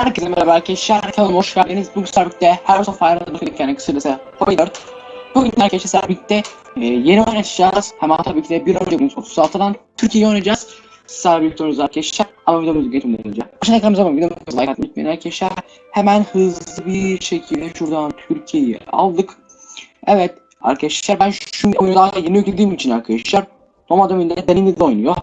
Herkese merhaba arkadaşlar. Kanalıma hoş geldiniz. Bugün birlikte Heroes of Iron'da bakıyorduk yani kısacası 4. Bugün arkadaşlar birlikte e, yeni oynayacağız. Hemen tabii ki de bir önce 36'dan Türkiye'yi oynayacağız. Sizlerle birlikte oynayacağız arkadaşlar. Ama videomuzu geçmeden önce. Başına ekranımıza bakın. Videomuzu like atmayı unutmayın arkadaşlar. Hemen hızlı bir şekilde şuradan Türkiye'yi aldık. Evet arkadaşlar ben şu oyunu yeni yüklediğim için arkadaşlar. Normalde oyunda deneyimli de oynuyor.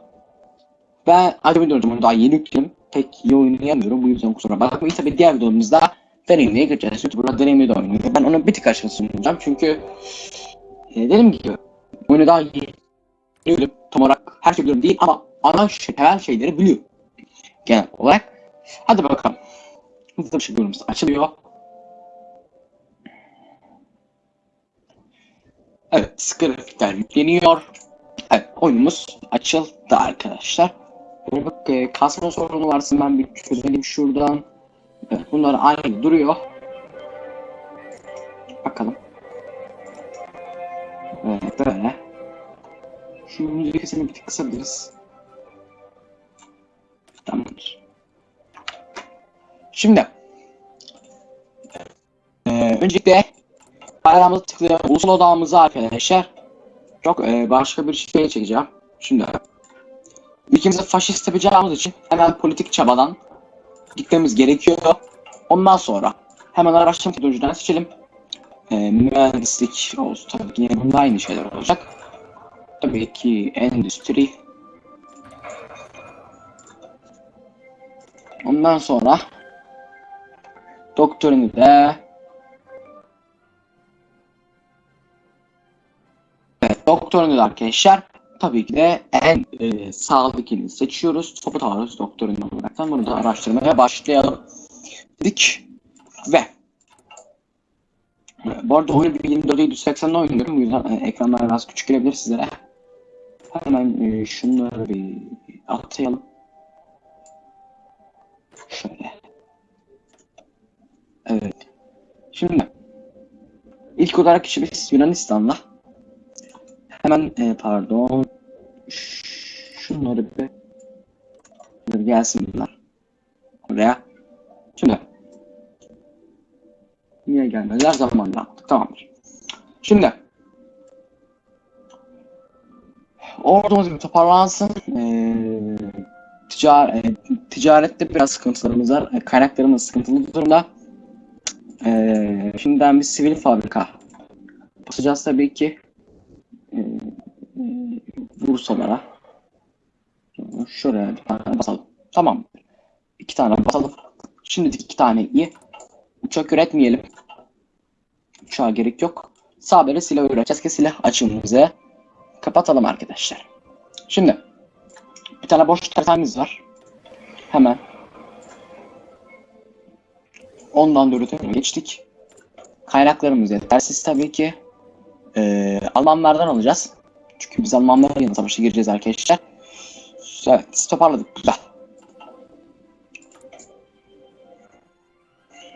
Ben acaba onu daha yeni yükledim. Pek iyi oynayamıyorum bu yüzden kusura bakmayın. Tabi diğer videomuzda deneyimliye geçeceğiz. Burada deneyimli de oynuyor. Ben onu bir tık aşağı sunacağım çünkü e, dediğim gibi oyunu daha iyi biliyorum. Tam olarak her şey biliyorum değil ama ana şey, temel şeyleri biliyor. Genel olarak. Hadi bakalım. Hızlı bir şekilde oyunumuz açılıyor. Evet, grafikler yükleniyor. Evet, oyunumuz açıldı arkadaşlar. Böyle bak e, kasma sorunu varsa ben bir çözelim şuradan. Evet, bunlar aynı duruyor. Bakalım. Evet, böyle. Şu müzik sesini bir tık kısabiliriz. Tamamdır. Şimdi. E, öncelikle bayrağımızı tıklayalım. Ulusal odağımızı arkadaşlar. Çok e, başka bir şey çekeceğim. Şimdi ülkemizi faşist yapacağımız için hemen politik çabadan gitmemiz gerekiyor. Ondan sonra hemen araştırma teknolojiden seçelim. E, mühendislik olsun. Tabii ki yine aynı şeyler olacak. Tabii ki endüstri. Ondan sonra doktorunu da Evet, doktorunu da arkadaşlar tabii ki de en e, sağlıkını seçiyoruz. Topu alıyoruz doktorunu olaraktan. Bunu da araştırmaya başlayalım dedik. Ve bu arada oyunu 2480'de oynuyorum. Bu yüzden e, ekranlar biraz küçük gelebilir sizlere. Hemen e, şunları bir atayalım. Şöyle. Evet. Şimdi ilk olarak işimiz Yunanistan'la. Hemen e, pardon. Şunları bir Dur gelsin bunlar. Oraya. Şimdi. Niye gelmediler? Zamanla yaptık. Tamamdır. Şimdi. Ordumuz bir toparlansın. Ee, ticar e, ticarette biraz sıkıntılarımız var. E, kaynaklarımız sıkıntılı durumda. Ee, şimdiden bir sivil fabrika basacağız tabii ki. Ee, e, Bursalara. Şuraya bir tane basalım. Tamam. İki tane basalım. Şimdilik iki tane iyi. Uçak üretmeyelim. Uçağa gerek yok. Sadece silah üreteceğiz ki silah açığımızı kapatalım arkadaşlar. Şimdi bir tane boş tertemiz var. Hemen ondan da üretime geçtik. Kaynaklarımız yetersiz tabii ki. Ee, Almanlardan alacağız. Çünkü biz Almanlarla savaşa gireceğiz arkadaşlar. Evet, toparladık. Güzel.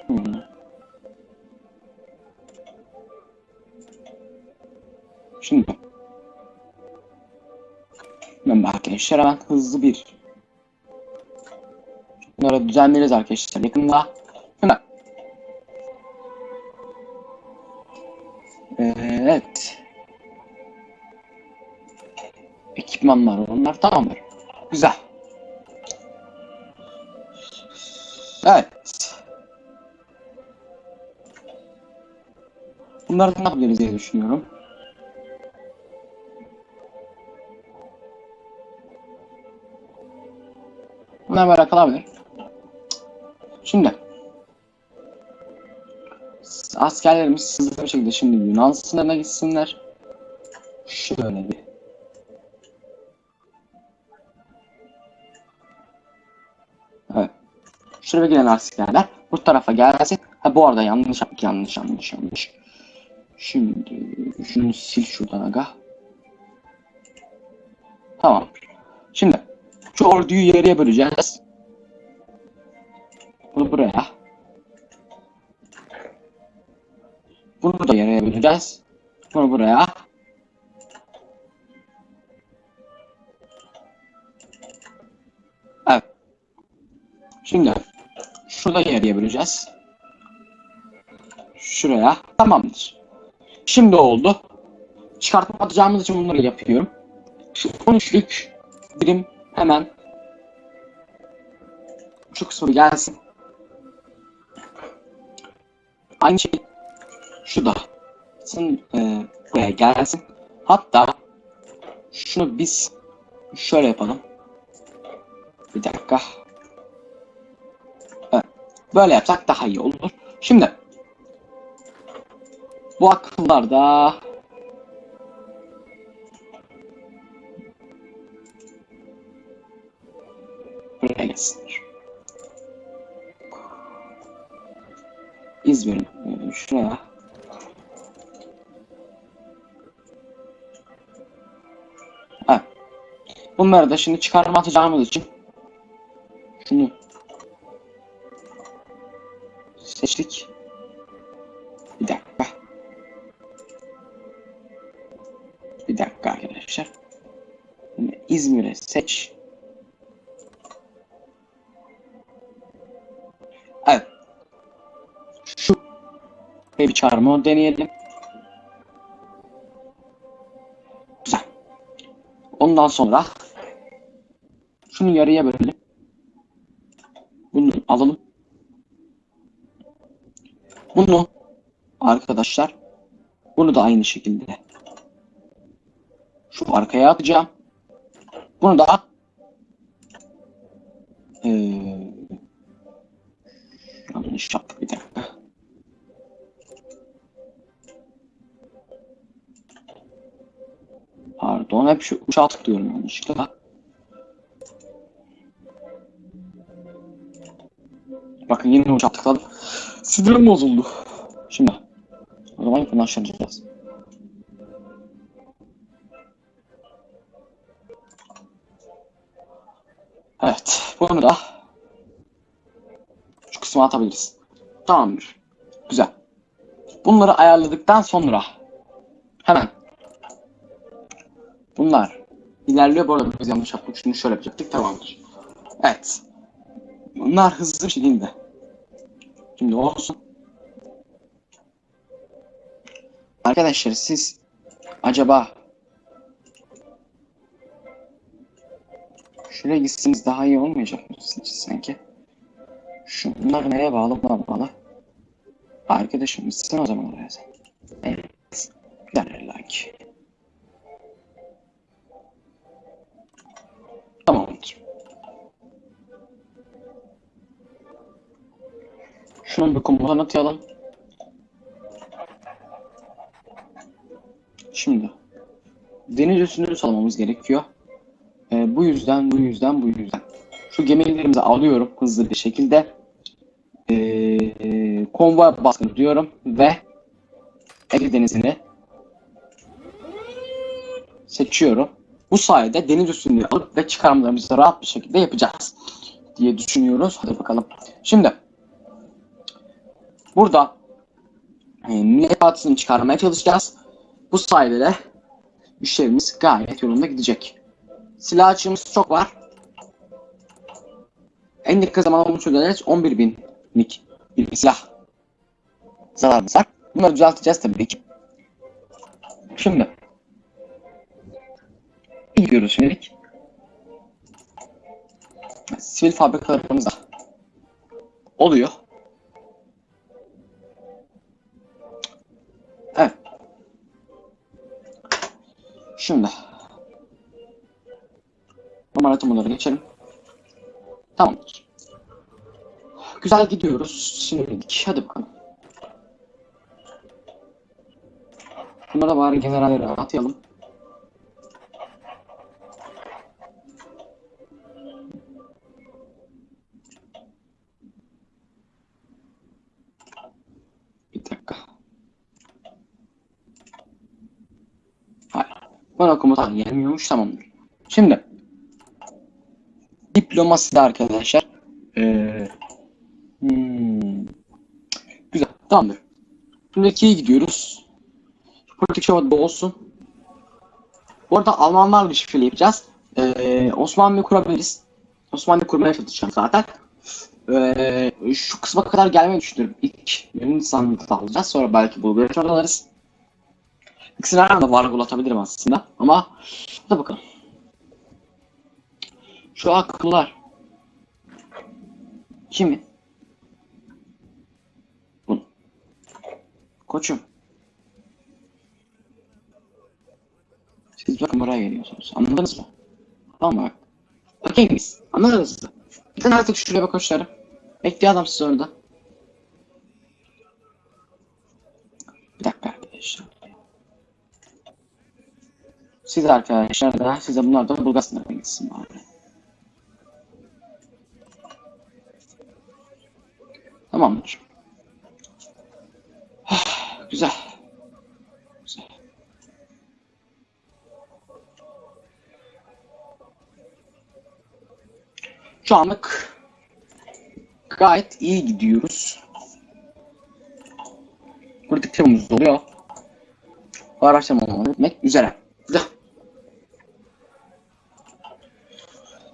Hmm. Şimdi ben arkadaşlar hemen hızlı bir bunları düzenleriz arkadaşlar yakında. Şimdi Ee, evet. Ekipmanlar onlar tamamdır. Güzel. Evet. Bunları ne yapabiliriz diye düşünüyorum. Bunlar böyle kalabilir. Şimdi askerlerimiz hızlı bir şekilde şimdi Yunan sınırına gitsinler. Şöyle Şuraya gelen askerler bu tarafa gelsin. Ha bu arada yanlış yanlış yanlış yanlış. Şimdi şunu sil şuradan aga. Tamam. Şimdi şu orduyu yarıya böleceğiz. Bunu buraya. Bunu da yarıya böleceğiz. Bunu buraya. Evet. Şimdi Şurada yarıya böleceğiz. Şuraya. Tamamdır. Şimdi oldu. Çıkartma atacağımız için bunları yapıyorum. Şu 13'lük birim hemen şu kısmı gelsin. Aynı şey şu da Sen, e, buraya gelsin. Hatta şunu biz şöyle yapalım. Bir dakika. Böyle yapsak daha iyi olur. Şimdi bu akıllar da buraya gelsinler. İzmir'in şuraya Evet. Bunları da şimdi çıkarma atacağımız için şunu seç. Evet. Şu bir çağırma deneyelim. Güzel. Ondan sonra şunu yarıya bölelim. Bunu alalım. Bunu arkadaşlar bunu da aynı şekilde şu arkaya atacağım. Bunu da ee, yanlış yaptık bir dakika. Pardon hep şu uçağa tıklıyorum yanlışlıkla. Bakın yine uçağa tıkladım. Sinirim bozuldu. Şimdi o zaman yakınlaştıracağız. Bunu da şu kısma atabiliriz. Tamamdır. Güzel. Bunları ayarladıktan sonra hemen bunlar ilerliyor. Bu arada biz yanlış yaptık. Şunu şöyle yapacaktık. Tamamdır. Evet. Bunlar hızlı bir şekilde. Şimdi olsun. Arkadaşlar siz acaba şuraya gitseniz daha iyi olmayacak mı sizce sanki? Şunlar nereye bağlı buna bağlı. Arkadaşım gitsin o zaman oraya. Evet. Gider like. Tamamdır. Şunun bir komutanı atayalım. Şimdi deniz üstünü salmamız gerekiyor. Ee, bu yüzden, bu yüzden, bu yüzden. Şu gemilerimizi alıyorum hızlı bir şekilde. Ee, konvoy baskını diyorum ve Ege Denizi'ni seçiyorum. Bu sayede deniz üstünlüğü alıp ve çıkarmalarımızı rahat bir şekilde yapacağız diye düşünüyoruz. Hadi bakalım. Şimdi burada e, Millet Partisi'ni çıkarmaya çalışacağız. Bu sayede de işlerimiz gayet yolunda gidecek. Silah açığımız çok var. En yakın zamanda bunu çözeceğiz. 11 binlik bir silah zararımız var. Bunları düzelteceğiz tabii ki. Şimdi gidiyoruz şimdilik. Sivil fabrikalarımız da oluyor. Evet. Şimdi normal atımları geçelim. Tamamdır. Güzel gidiyoruz. Şimdilik. Hadi bakalım. Bunlara bari generalleri atayalım. Bir dakika. Hayır. Bana komutan gelmiyormuş tamamdır. Şimdi diplomasi de arkadaşlar. Ee, hmm, güzel. Tamamdır. Şimdi ikiye gidiyoruz. Politik şovada olsun. Bu arada Almanlarla bir şifreli yapacağız. Ee, Osmanlı kurabiliriz. Osmanlı kurmaya çalışacağım zaten. Ee, şu kısma kadar gelmeyi düşünüyorum. İlk Yunanistan'da alacağız. Sonra belki Bulgaristan'da alırız. İkisini aynı anda vargulatabilirim aslında. Ama da bakalım. Şu akıllar. Kimi? Bunu. Koçum. Siz bakın buraya geliyorsunuz. Anladınız mı? Tamam mı? Biz. Anladınız mı? Gidin artık şuraya bak koçlarım. Bekliyor adam sizi orada. Bir dakika arkadaşlar. Siz arkadaşlar da size bunlar da Bulgaristan'a gitsin bari. Tamamdır. Güzel. Güzel. Şu anlık gayet iyi gidiyoruz. Politik temamız oluyor. Bu araştırmaları etmek üzere. Güzel.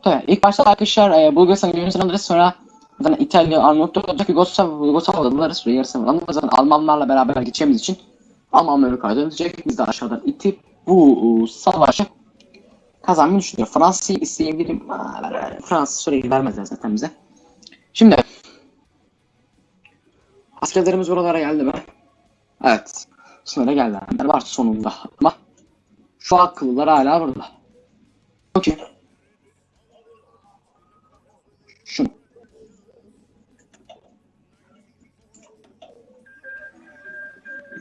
Evet, ilk başta arkadaşlar e, Bulgaristan alırız sonra zaten İtalya, Arnavutlu olacak Yugoslav, Yugoslav'da alırız ve yarısı alırız. Zaten Almanlarla beraber gideceğimiz için Almanları kaydedecek. Biz de aşağıdan itip bu e, savaşı kazanmayı düşünüyor. Fransa'yı isteyebilirim. Fransa süreyi vermezler zaten bize. Şimdi askerlerimiz buralara geldi mi? Evet. Sınıra geldiler var sonunda. Ama şu akıllılar hala burada. Okey.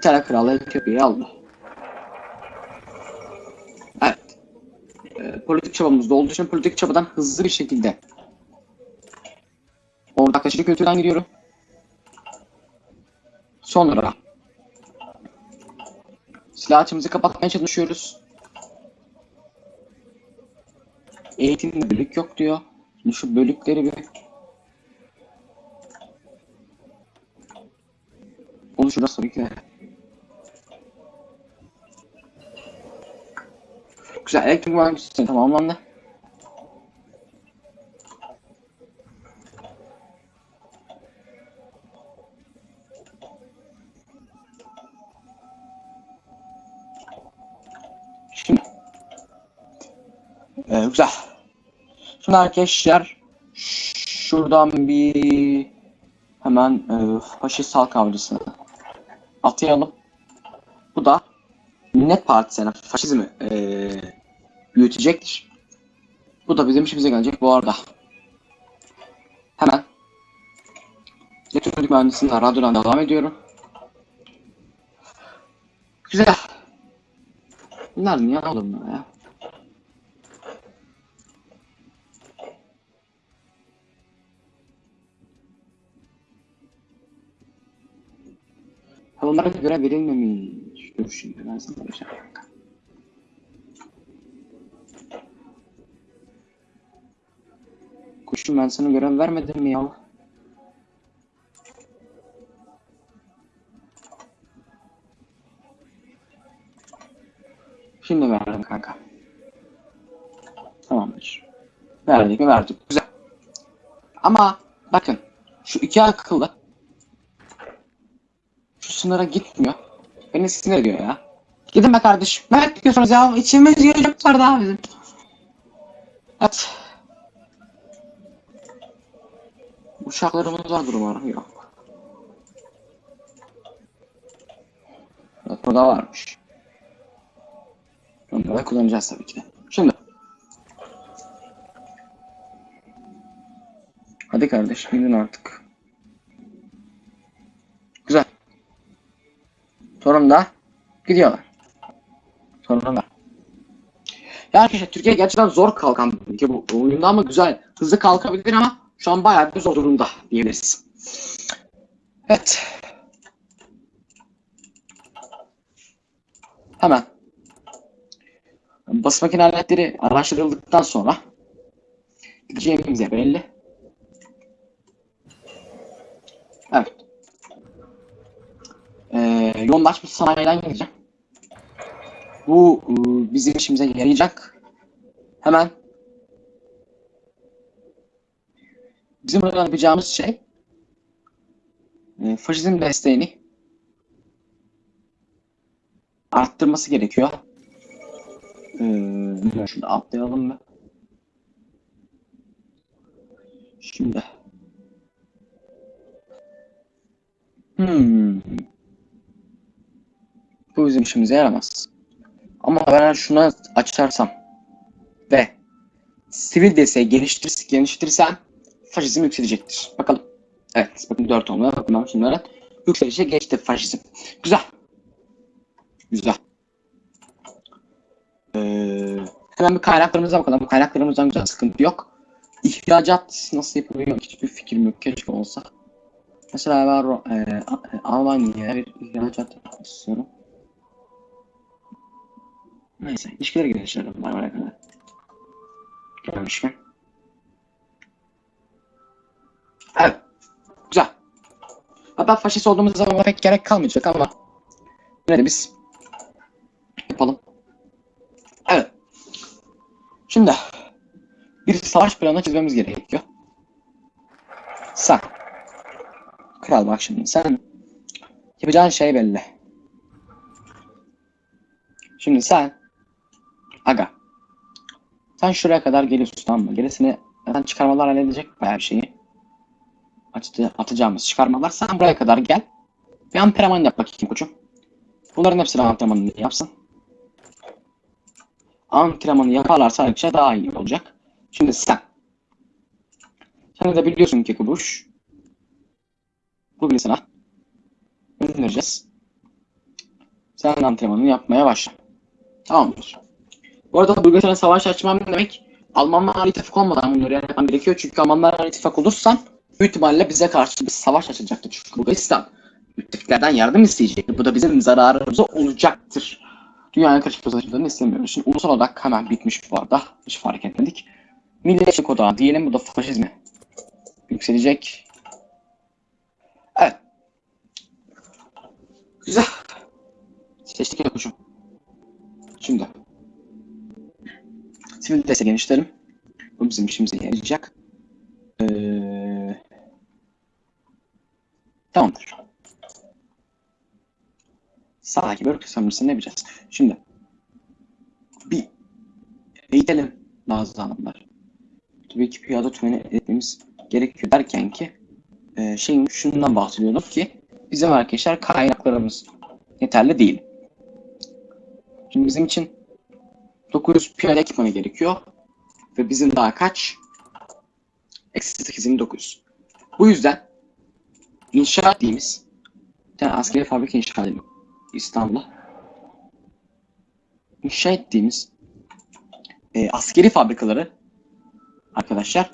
İtalya Kralı Etiyopya'yı aldı. Evet. Ee, politik çabamız da olduğu için politik çabadan hızlı bir şekilde ortaklaşıcı kültürden gidiyorum. Sonra silah açımızı kapatmaya çalışıyoruz. Eğitimde bölük yok diyor. Şimdi şu bölükleri bir Onu şurada tabii ki Güzel elektrik sistemi tamamlandı. Şimdi. Ee, güzel. Şimdi arkadaşlar şuradan bir hemen e, faşist halk avcısını atayalım. Bu da ne partisi yani faşizmi e, büyütecektir. Bu da bizim işimize gelecek bu arada. Hemen elektronik mühendisliğinden radyodan devam ediyorum. Güzel. Bunlar niye alınmıyor ya? Ha, Bunlara göre verilmemiş. Dur şimdi ben sana bir Kuşum ben sana görev vermedim mi ya? Şimdi verdim kanka. Tamamdır. Verdik mi verdik. Güzel. Ama bakın şu iki akıllı şu sınıra gitmiyor. Beni sinir ediyor ya. Gidin be kardeşim. Ne bekliyorsunuz ya? İçimiz yiyecek var daha bizim. Evet. Uşaklarımız vardır umarım. Yok. Evet, burada varmış. Onları da kullanacağız tabii ki. Şimdi. Hadi kardeşim gidin artık. Güzel. Sonunda gidiyorlar. Sonunda. Ya arkadaşlar Türkiye gerçekten zor kalkan bir ülke bu oyunda ama güzel. Hızlı kalkabilir ama şu an bayağı bir zor durumda diyebiliriz. Evet. Hemen. Bas makine aletleri araştırıldıktan sonra gideceğimiz yer belli. Evet. Ee, yoğunlaşmış sanayiden gideceğim. Bu e, bizim işimize yarayacak. Hemen Bizim burada yapacağımız şey e, faşizm desteğini arttırması gerekiyor. Ee, şunu atlayalım mı? Şimdi. Hmm. Bu bizim işimize yaramaz. Ama ben şuna açarsam ve sivil desteği geliştir geliştirirsem faşizm yükselecektir. Bakalım. Evet, bakın 4 olmaya bakın şunlara. Yükselişe geçti faşizm. Güzel. Güzel. Ee, hemen bir kaynaklarımıza bakalım. Bu kaynaklarımızdan güzel sıkıntı yok. İhracat nasıl yapılıyor hiçbir fikrim yok. Keşke olsa. Mesela ben e, Almanya'ya bir ihracat istiyorum. Neyse, ilişkileri geliştirelim. Bay bay kadar. Hatta faşist olduğumuz zaman pek gerek kalmayacak ama yine biz yapalım. Evet. Şimdi bir savaş planı çizmemiz gerekiyor. Sen. Kral bak şimdi sen yapacağın şey belli. Şimdi sen aga sen şuraya kadar geliyorsun tamam mı? Gerisini zaten çıkarmalar halledecek bayağı bir şeyi. Açtı, atacağımız çıkarmalar. Sen buraya kadar gel. Bir antrenman yap bakayım koçum. Bunların hepsini antrenmanını yapsın. Antrenmanı yaparlarsa arkadaşlar daha iyi olacak. Şimdi sen. Sen de biliyorsun ki Kubuş. Bugün sana göndereceğiz. Sen antrenmanını yapmaya başla. Tamamdır. Bu arada Bulgaristan'a savaş açmam demek Almanlarla ittifak olmadan bunları yapmam gerekiyor. Çünkü Almanlarla ittifak olursan büyük ihtimalle bize karşı bir savaş açacaktır. Çünkü Bulgaristan müttefiklerden yardım isteyecektir. Bu da bizim zararımıza olacaktır. Dünyaya karışık savaşlarını istemiyoruz. Şimdi ulusal olarak hemen bitmiş bu arada. Hiç fark etmedik. Milliyetçilik odağı diyelim bu da faşizmi yükselecek. Evet. Güzel. Seçtik ya kuşum. Şimdi. Sivil destek genişlerim. Bu bizim işimize yarayacak. Tamamdır. Sağdaki bölge sömürüsünü ne yapacağız? Şimdi. Bir eğitelim Nazlı Hanımlar. Tabii ki piyada tümeni etmemiz gerekiyor derken ki e, şeyin şundan bahsediyordum ki bizim arkadaşlar kaynaklarımız yeterli değil. Şimdi bizim için 900 piyade ekipmanı gerekiyor ve bizim daha kaç? Eksi 8900. Bu yüzden inşa ettiğimiz bir tane askeri fabrika inşa edelim İstanbul'a. İnşa ettiğimiz e, askeri fabrikaları arkadaşlar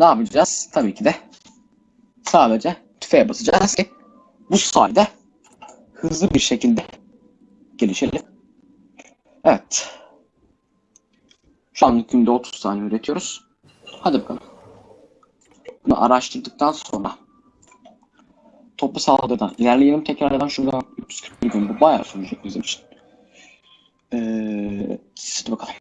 ne yapacağız? Tabii ki de sadece tüfeğe basacağız ki bu sayede hızlı bir şekilde gelişelim. Evet. Şu anlık günde 30 tane üretiyoruz. Hadi bakalım. Bunu araştırdıktan sonra toplu saldırıdan ilerleyelim tekrardan şuradan 341 gün bu bayağı sürecek bizim için. Ee, hadi bakalım.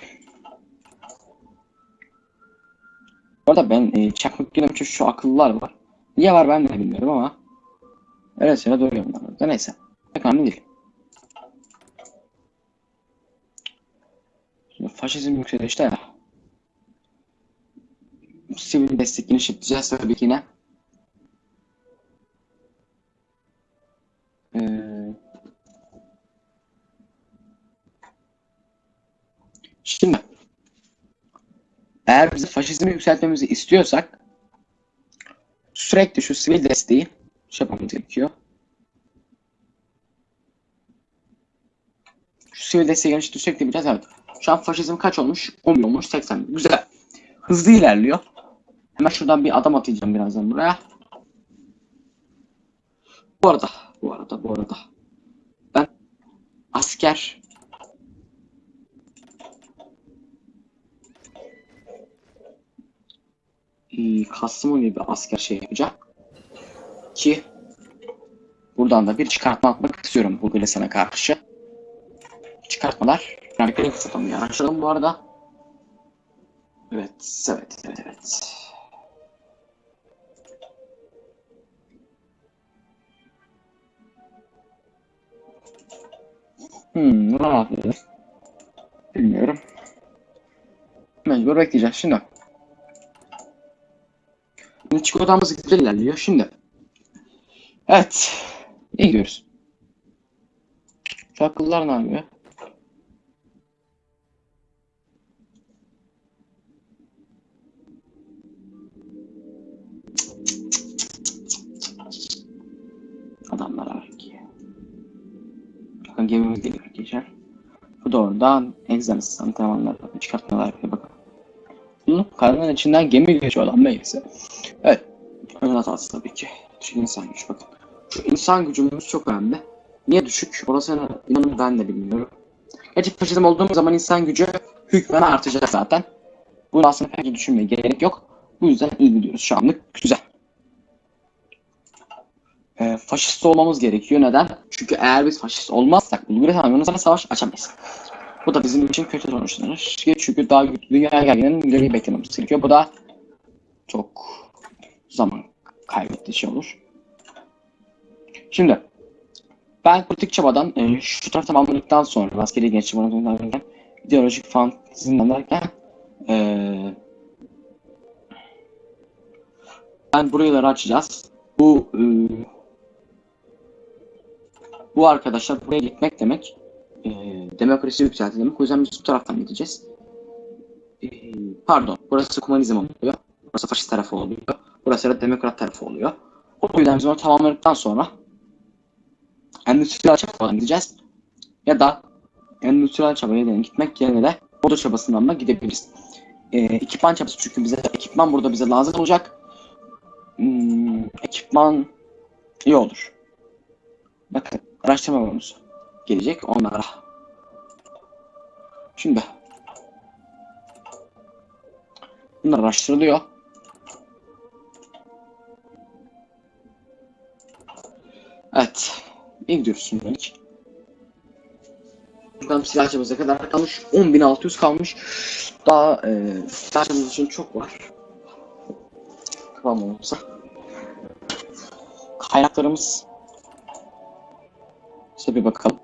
Bu arada ben e, çakmak girdim çünkü şu akıllılar var. Niye var ben de bilmiyorum ama öyle doğruyor bunlar. Da neyse. Pek önemli değil. Şimdi faşizm yükselişte ya. Sivil destek genişleteceğiz tabii ki yine. Ee, şimdi eğer bizi faşizmi yükseltmemizi istiyorsak sürekli şu sivil desteği şey yapmamız gerekiyor. Şu sivil desteği sürekli yapacağız. Evet. Şu an faşizm kaç olmuş? 10 olmuş. 80. Güzel. Hızlı ilerliyor. Hemen şuradan bir adam atacağım birazdan buraya. Bu arada, bu arada, bu arada. Ben asker e, Kastamonu gibi asker şey yapacak. Ki buradan da bir çıkartma atmak istiyorum Bulgaristan'a karşı. Çıkartmalar. Yani kırık satalım ya. Açalım bu arada. Evet, evet, evet, evet. Hmm, ne yapıyoruz? Bilmiyorum. Mecbur bekleyeceğiz şimdi. Şimdi çikolatamız güzel ilerliyor şimdi. Evet. İyi gidiyoruz. Şu akıllar ne yapıyor? Bu da oradan egzersiz antrenmanlar çıkartmalar yapıyor bakın. Bunu karanın içinden gemi geçiyor lan neyse. Evet. Ön hatası tabii ki. Şu insan gücü bakın. Şu insan gücümüz çok önemli. Niye düşük? Orasını inanın ben de bilmiyorum. Gerçi faşizm olduğumuz zaman insan gücü hükmen artacak zaten. Bunu aslında pek düşünmeye gerek yok. Bu yüzden iyi gidiyoruz şu anlık. Güzel. Ee, faşist olmamız gerekiyor. Neden? Çünkü eğer biz faşist olmazsak Bulgaristan Yunanistan'a savaş açamayız. Bu da bizim için kötü sonuçlanır. Çünkü daha dünya gerginliğinin ileri beklememiz gerekiyor. Bu da çok zaman kaybettiği şey olur. Şimdi ben politik çabadan e, şu taraf tamamladıktan sonra askeri gençlik anlatımlarken ideolojik fantezimden derken e, ben buraları açacağız. Bu e, bu arkadaşlar buraya gitmek demek e, demokrasi yükselti demek. O yüzden biz bu taraftan gideceğiz. E, pardon. Burası komünizm oluyor. Burası faşist tarafı oluyor. Burası da demokrat tarafı oluyor. O yüzden biz onu tamamladıktan sonra endüstriyel çabadan gideceğiz. Ya da endüstriyel çabaya da gitmek yerine de moda çabasından da gidebiliriz. E, ekipman çabası çünkü bize ekipman burada bize lazım olacak. Hmm, ekipman iyi olur. Bakın araştırma bonusu gelecek onlara. Şimdi bunlar araştırılıyor. Evet. İyi gidiyoruz şimdilik. Buradan silah çabası kadar kalmış. 10.600 kalmış. Daha e, silah çabası için çok var. Tamam olursa. Kaynaklarımız İşte bir bakalım.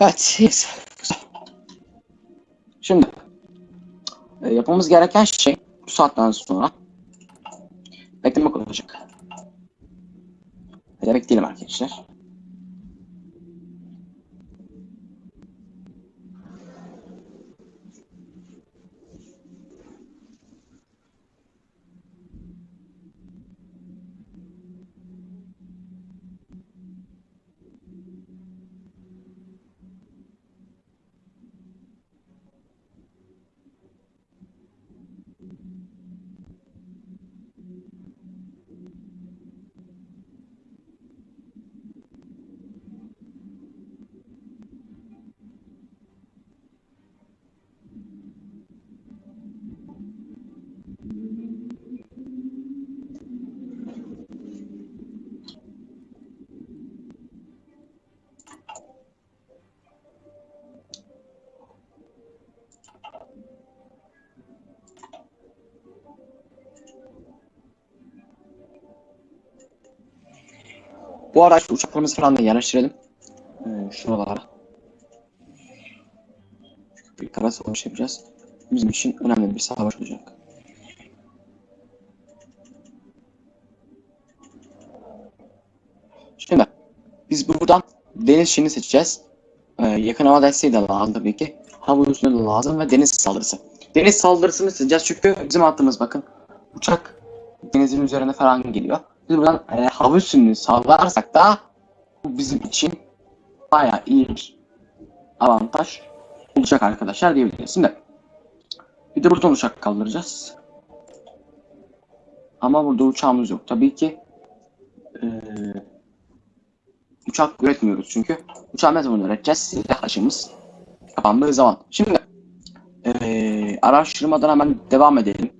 Evet. Şimdi. e, yapmamız gereken şey bu saatten sonra beklemek olacak. Hadi bekleyelim arkadaşlar. Bu şu uçaklarımızı falan da yerleştirelim. Ee, şuralara. Bir kara savaş yapacağız. Bizim için önemli bir savaş olacak. Şimdi biz buradan deniz şeyini seçeceğiz. Ee, yakın hava desteği de lazım tabii ki. Hava üstüne de lazım ve deniz saldırısı. Deniz saldırısını seçeceğiz çünkü bizim attığımız bakın uçak denizin üzerine falan geliyor. Biz buradan e, hava üstünlüğü sağlarsak da bu bizim için bayağı iyi bir avantaj olacak arkadaşlar diyebiliriz. Şimdi bir de buradan uçak kaldıracağız. Ama burada uçağımız yok. Tabii ki e, uçak üretmiyoruz çünkü. Uçağı ne zaman üreteceğiz? Silah aşımız kapandığı zaman. Şimdi e, araştırmadan hemen devam edelim.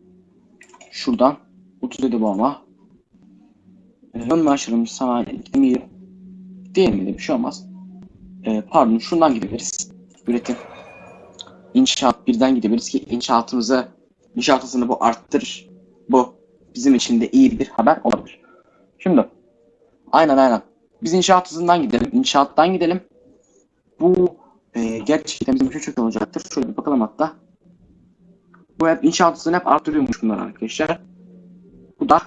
Şuradan 37 bomba. Ön maaşlarımız sanayi demeyelim. Değil mi? Bir şey olmaz. E, pardon şundan gidebiliriz. Üretim. inşaat birden gidebiliriz ki inşaatımızı inşaat bu arttırır. Bu bizim için de iyi bir haber olabilir. Şimdi aynen aynen. Biz inşaat hızından gidelim. İnşaattan gidelim. Bu e, gerçekten bizim için çok olacaktır. Şöyle bir bakalım hatta. Bu hep inşaat hızını hep artırıyormuş bunlar arkadaşlar. Bu da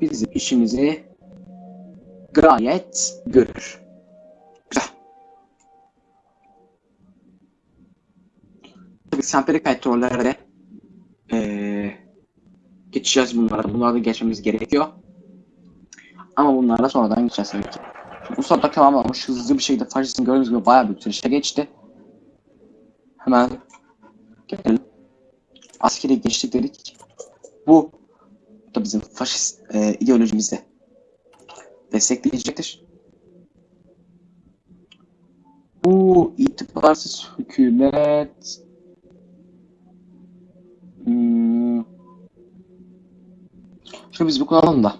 bizim işimizi gayet görür. Güzel. Tabii petrollere ee, geçeceğiz bunlara. Bunlara da geçmemiz gerekiyor. Ama bunlarla sonradan geçeceğiz tabii ki. Bu saatte tamamlanmış hızlı bir şekilde faşizm gördüğünüz gibi bayağı bir süreçte geçti. Hemen gelelim. Askeri geçtik dedik. Bu da bizim faşist e, ideolojimizi destekleyecektir. Bu itibarsız hükümet hmm, şunu biz bir kullanalım da.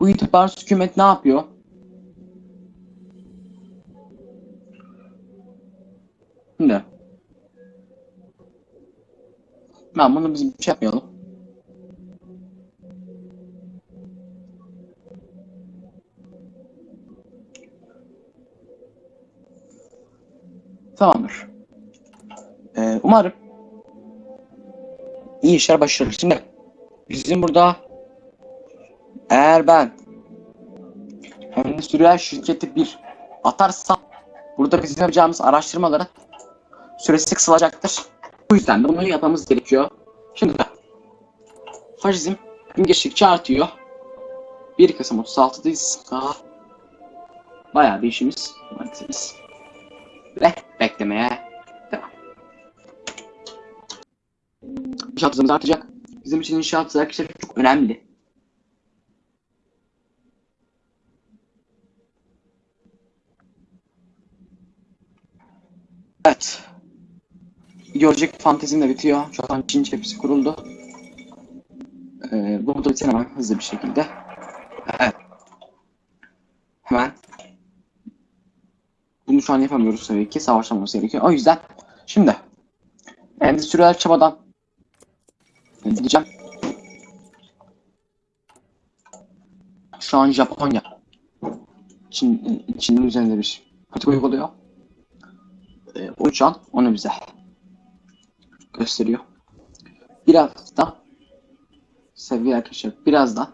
Bu itibarsız hükümet ne yapıyor? Şimdi ben bunu biz bir şey yapmayalım. Tamamdır. Ee, umarım iyi işler başarır. Şimdi bizim burada eğer ben endüstriyel şirketi bir atarsam burada bizim yapacağımız araştırmaların süresi kısalacaktır. Bu yüzden de bunu yapmamız gerekiyor. Şimdi faşizm gün geçtikçe artıyor. 1 Kasım 36'dayız. Daha bayağı bir işimiz var. Ve beklemeye devam. İnşaat hızımız artacak. Bizim için inşaat hızı arkadaşlar çok önemli. Evet. Gelecek fantezim de bitiyor. Şu an Çin hepsi kuruldu. Ee, bunu da bitsin hemen hızlı bir şekilde. Evet. Hemen bunu şu an yapamıyoruz tabii ki. Savaşlamamız gerekiyor. O yüzden şimdi endüstriyel çabadan gideceğim. Şu an Japonya Çin, Çin'in üzerinde bir politika uyguluyor. Ee, o şu an onu bize gösteriyor. Biraz da seviye arkadaşlar biraz da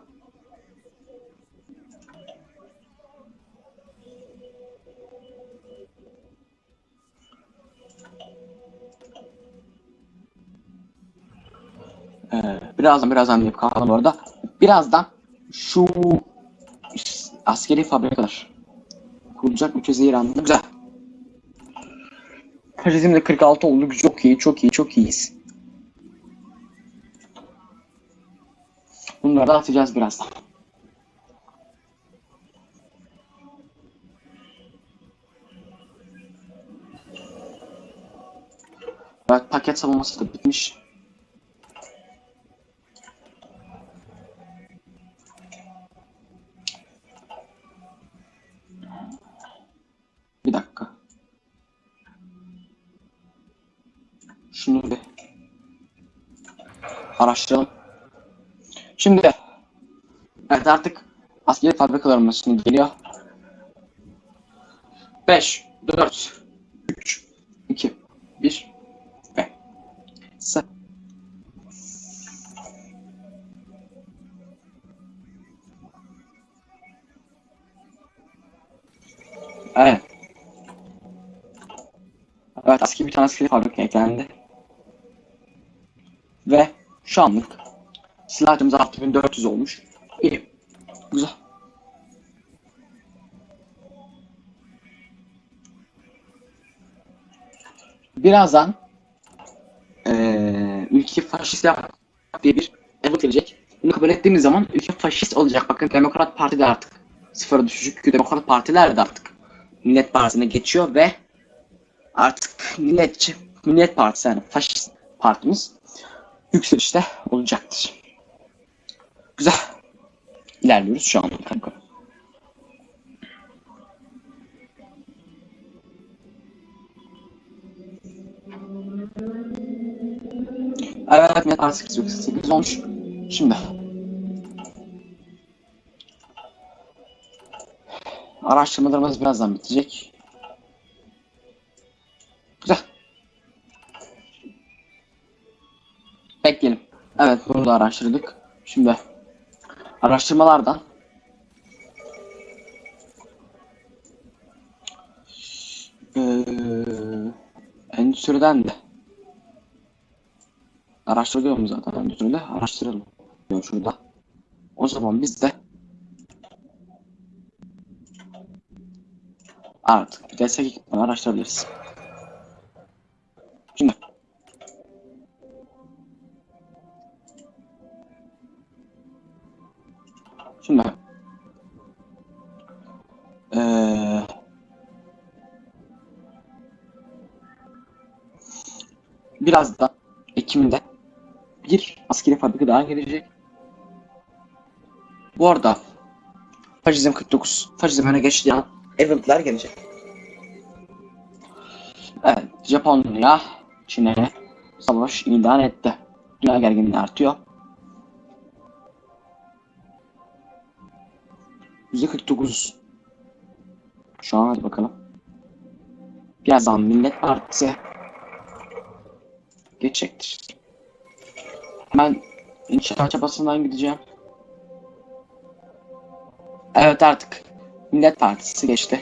birazdan birazdan deyip kalkalım bu arada. Birazdan şu askeri fabrikalar kurulacak ülke İran'da güzel. Bizim de 46 oldu. Çok iyi, çok iyi, çok iyiyiz. Bunları da atacağız birazdan. Evet, paket savunması da bitmiş. Araştıralım. Şimdi evet artık askeri fabrikalarımız şimdi geliyor. 5, 4, 3, 2, 1 ve 0. Evet. Evet askeri bir tane askeri fabrika eklendi. Şu anlık silahımız 6400 olmuş. İyi. Güzel. Birazdan eee ülke faşist diye bir evet gelecek. Bunu kabul ettiğimiz zaman ülke faşist olacak. Bakın Demokrat Parti de artık sıfıra düşecek. Demokrat Partiler de artık Millet Partisi'ne geçiyor ve artık milletçi, Millet Partisi yani faşist partimiz yükselişte olacaktır. Güzel. İlerliyoruz şu an kanka. Evet, net artık 8 olmuş. Şimdi. Araştırmalarımız birazdan bitecek. Evet, bunu da araştırdık. Şimdi araştırmalardan Ee, endüstriden de araştırıyorum zaten endüstride araştıralım şurada. O zaman biz de artık destek ekipmanı araştırabiliriz. Biraz da Ekim'de bir askeri fabrika daha gelecek. Bu arada Faşizm 49, Faşizm öne geçtiği an eventler gelecek. Evet, Japonya Çin'e savaş ilan etti. Dünya gerginliği artıyor. %49 Şu an hadi bakalım. Birazdan Millet Partisi geçecektir. Ben inşaat çabasından gideceğim. Evet artık Millet Partisi geçti.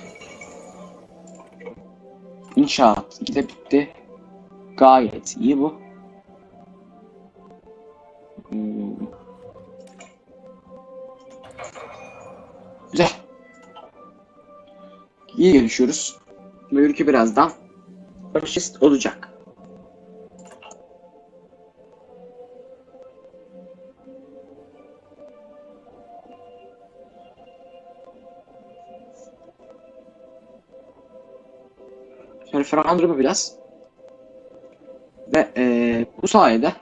İnşaat gide bitti. Gayet iyi bu. Hmm. Güzel. İyi gelişiyoruz. Bu ülke birazdan faşist olacak. Şöyle ferahlandırma biraz. Ve eee, bu sayede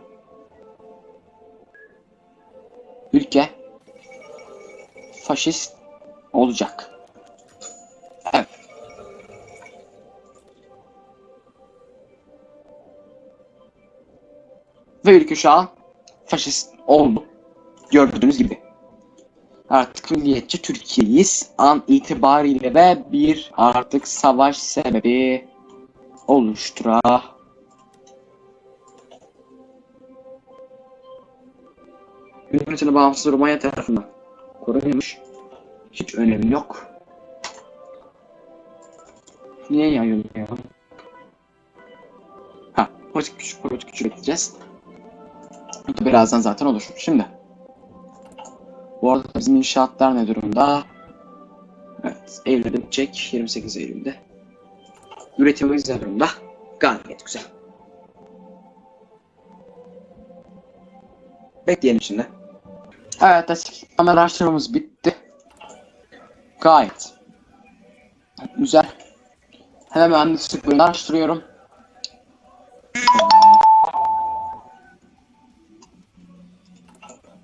ülke faşist olacak. Evet. Ve ülke şu an faşist oldu. Gördüğünüz gibi. Artık milliyetçi Türkiye'yiz. An itibariyle ve bir artık savaş sebebi oluştura Hükümetini bağımsız Romanya tarafından korunuyormuş. Hiç önemi yok. Niye yayıyor ya? Ha, politik güç, politik güç üreteceğiz. Birazdan zaten olur. Şimdi. Bu arada bizim inşaatlar ne durumda? Evet, Eylül'de bitecek. 28 Eylül'de. Üretimimiz ne durumda? Gayet güzel. Bekleyelim şimdi. Evet, açıklama araştırmamız bitti. Gayet güzel. Hemen mühendislik bölümünü araştırıyorum.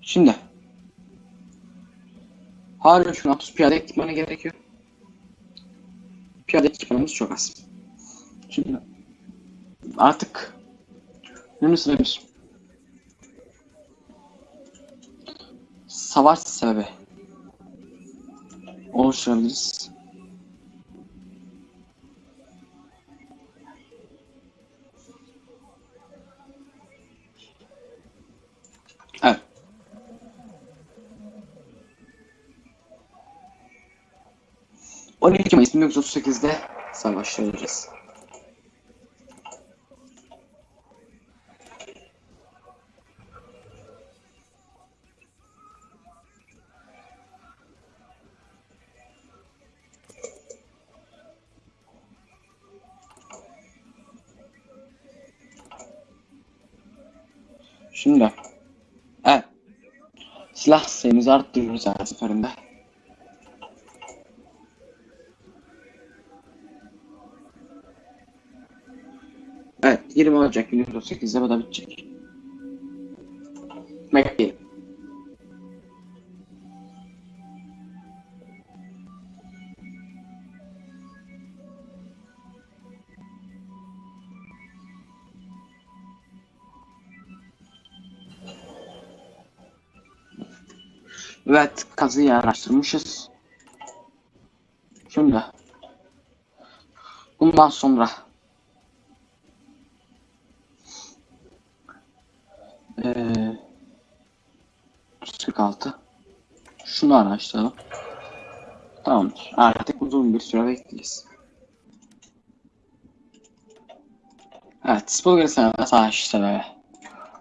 Şimdi Hala şu an 30 piyade ekipmanı gerekiyor. Piyade ekipmanımız çok az. Şimdi artık bunun üstüne bir savaş sebebi oluşturabiliriz. Evet. On iki Mayıs 1938'de savaşlarız. Silah sayımızı arttırıyoruz her seferinde. Evet 20 Ocak 1938'de bu da bitecek. Bekleyelim. Evet kazıyı araştırmışız. Şimdi bundan sonra eee 46 şunu araştıralım. Tamamdır. Artık uzun bir süre bekleyeceğiz. Evet, işte böyle.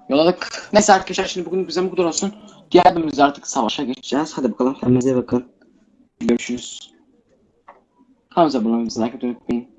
Yolladık. Neyse arkadaşlar şimdi bugün bize bu kadar olsun. Bölümümüzde artık savaşa geçeceğiz. Hadi bakalım. Kendinize bakın. Görüşürüz. Kanalımıza abone olmayı, like unutmayın.